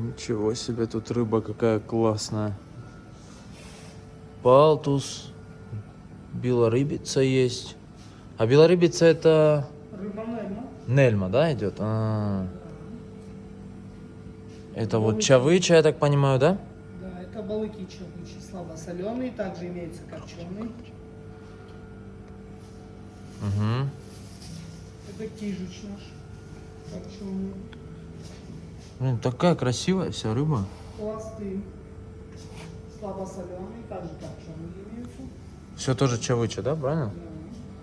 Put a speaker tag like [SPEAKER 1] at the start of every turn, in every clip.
[SPEAKER 1] Ничего себе, тут рыба какая классная. Палтус. Белорыбица есть. А белорыбица это
[SPEAKER 2] Рыба нельма.
[SPEAKER 1] Нельма, да, идет? А. Это вот чавыча, я так понимаю, да?
[SPEAKER 2] Да, это балыки чавычи, слабосоленые, также имеется копченый.
[SPEAKER 1] Угу.
[SPEAKER 2] Это кижуч наш, копченый.
[SPEAKER 1] Блин, такая красивая вся рыба.
[SPEAKER 2] Пласты слабосоленые, также копченые имеются.
[SPEAKER 1] Все тоже чавыча, да, правильно?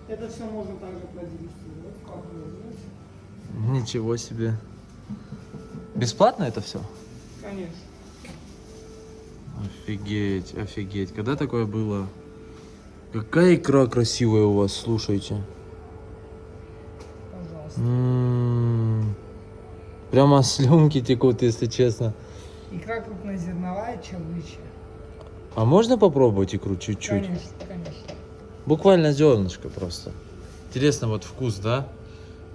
[SPEAKER 2] Да. Это все можно также продегустировать, попробовать.
[SPEAKER 1] Ничего себе. Бесплатно это все?
[SPEAKER 2] Конечно.
[SPEAKER 1] Офигеть, офигеть. Когда такое было? Какая икра красивая у вас, слушайте.
[SPEAKER 2] Пожалуйста.
[SPEAKER 1] М, Прямо слюнки текут, если честно.
[SPEAKER 2] Икра крупнозерновая, чавыча.
[SPEAKER 1] А можно попробовать икру чуть-чуть?
[SPEAKER 2] Конечно, конечно.
[SPEAKER 1] Буквально зернышко просто. Интересно, вот вкус, да?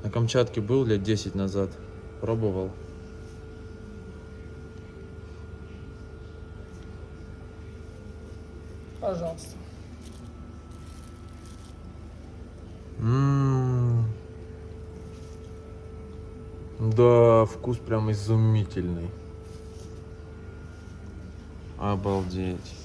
[SPEAKER 1] На Камчатке был лет 10 назад. Пробовал.
[SPEAKER 2] Пожалуйста.
[SPEAKER 1] Да, вкус прям изумительный. Обалдеть.